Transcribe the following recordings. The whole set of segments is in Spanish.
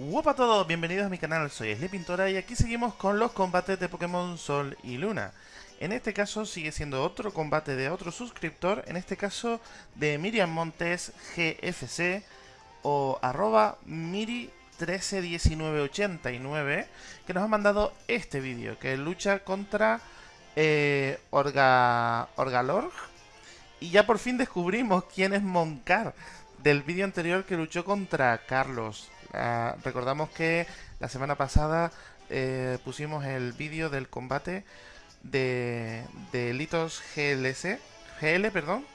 Hola a todos, bienvenidos a mi canal, soy Pintora y aquí seguimos con los combates de Pokémon Sol y Luna. En este caso sigue siendo otro combate de otro suscriptor, en este caso de Miriam Montes GFC o arroba Miri131989 que nos ha mandado este vídeo que lucha contra eh, Orga, Orgalorg y ya por fin descubrimos quién es Moncar del vídeo anterior que luchó contra Carlos Ah, recordamos que la semana pasada eh, pusimos el vídeo del combate de, de Litos GLC, GL perdón,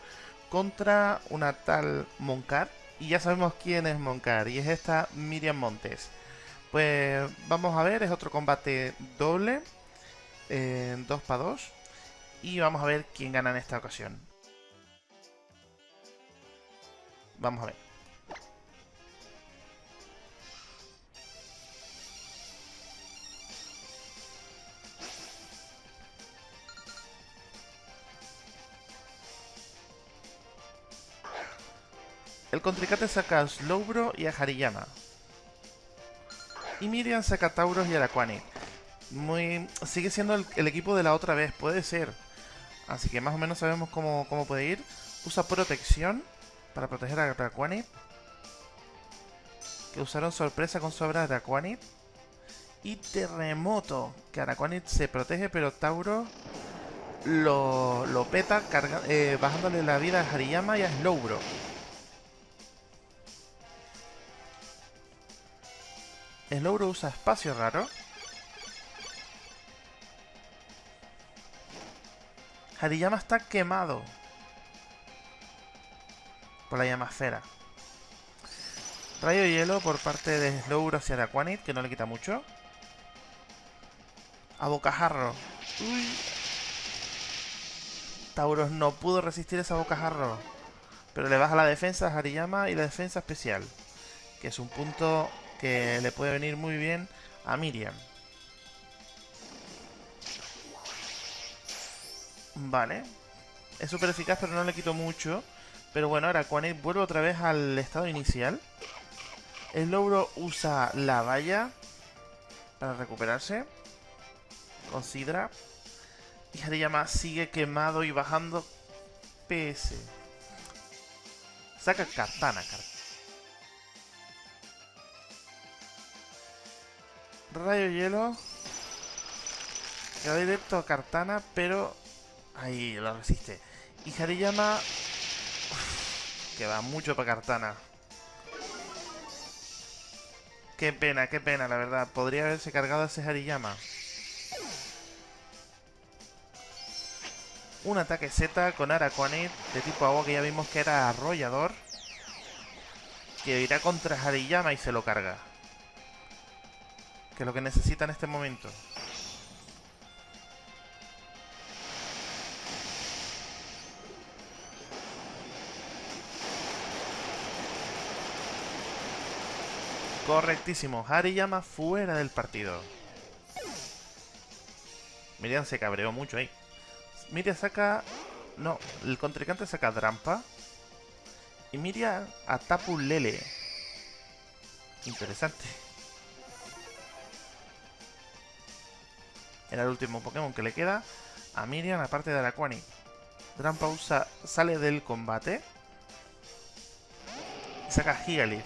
contra una tal Moncar. Y ya sabemos quién es Moncar, y es esta Miriam Montes. Pues vamos a ver, es otro combate doble, 2 para 2. Y vamos a ver quién gana en esta ocasión. Vamos a ver. El contrincante saca a Slowbro y a Hariyama. Y Miriam saca a Tauros y a Araquani. Muy... Sigue siendo el, equipo de la otra vez, puede ser. Así que más o menos sabemos cómo, puede ir. Usa protección para proteger a Araquani. Que usaron sorpresa con sobra de Araquanid. Y terremoto. Que Araquanid se protege, pero Tauro lo, lo peta eh, bajándole la vida a Hariyama y a Slowbro. Slowbro usa espacio raro. Hariyama está quemado. Por la llamasfera. Rayo hielo por parte de Slowbro hacia Araquanid, que no le quita mucho. A bocajarro. Uy. Tauros no pudo resistir esa bocajarro. Pero le baja la defensa a Hariyama y la defensa especial. Que es un punto que le puede venir muy bien a Miriam. Vale. Es súper eficaz, pero no le quito mucho. Pero bueno, ahora él vuelve otra vez al estado inicial. El logro usa la valla para recuperarse. Con Sidra. Y Hariyama sigue quemado y bajando PS. Saca Katana, Katana. Rayo hielo. Queda directo a Cartana, pero... Ahí, lo resiste. Y Hariyama... que va mucho para Cartana. Qué pena, qué pena, la verdad. Podría haberse cargado a ese Hariyama. Un ataque Z con Araquanid de tipo agua que ya vimos que era arrollador. Que irá contra Hariyama y se lo carga que es lo que necesita en este momento. Correctísimo. Hariyama fuera del partido. Miriam se cabreó mucho ahí. Miriam saca... No, el contrincante saca Drampa. Y Miriam a Tapu Lele. Interesante. Era el último Pokémon que le queda a Miriam, aparte de Araquani. Drampa usa, sale del combate. Y saca Gigalith.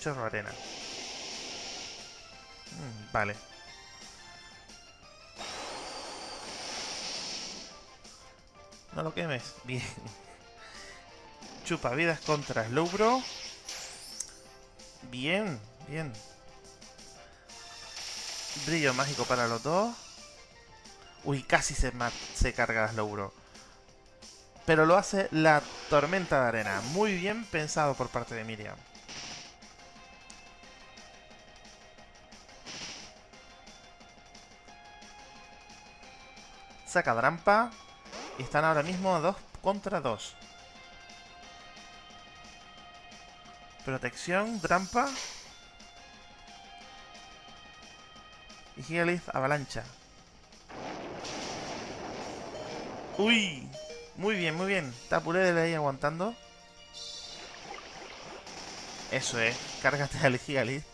Chorro arena. Mm, vale. No lo quemes. Bien. Chupa vidas contra Slowbro. Bien, bien. Brillo mágico para los dos. Uy, casi se, se carga Slowbro. Pero lo hace la tormenta de arena. Muy bien pensado por parte de Miriam. Saca Drampa. Y están ahora mismo 2 contra 2. Protección, Drampa. Y Gigalith avalancha. ¡Uy! Muy bien, muy bien. Tapulé de ahí aguantando. Eso es, cárgate al Gigalith.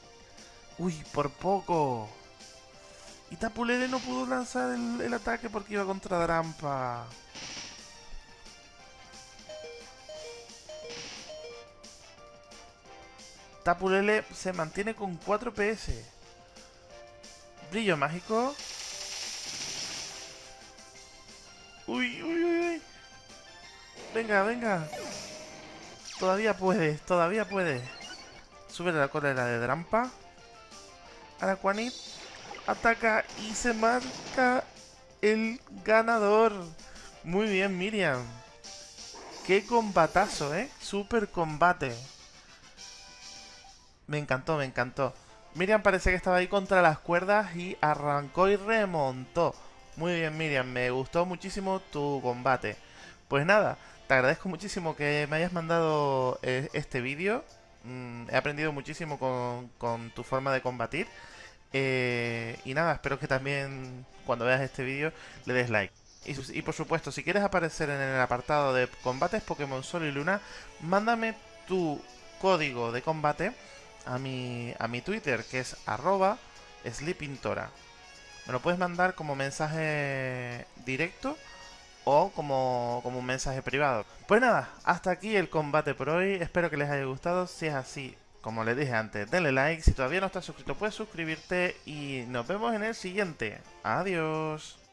Uy, por poco. Y Tapulele no pudo lanzar el, el ataque porque iba contra Drampa. Tapulele se mantiene con 4 PS. Brillo mágico. Uy, uy, uy, uy. Venga, venga. Todavía puede, todavía puede. Sube la cólera de Drampa. Araquanit ataca y se marca el ganador. Muy bien, Miriam. Qué combatazo, ¿eh? Super combate. Me encantó, me encantó. Miriam parece que estaba ahí contra las cuerdas y arrancó y remontó. Muy bien, Miriam, me gustó muchísimo tu combate. Pues nada, te agradezco muchísimo que me hayas mandado eh, este vídeo. Mm, he aprendido muchísimo con, tu forma de combatir. Eh, y nada, espero que también cuando veas este vídeo le des like. Y, y, por supuesto, si quieres aparecer en el apartado de combates Pokémon Sol y Luna, mándame tu código de combate a mi, a mi Twitter, que es arroba sleepintora. Me lo puedes mandar como mensaje directo o como, como un mensaje privado. Pues nada, hasta aquí el combate por hoy. Espero que les haya gustado. Si es así, como les dije antes, denle like. Si todavía no estás suscrito, puedes suscribirte y nos vemos en el siguiente. Adiós.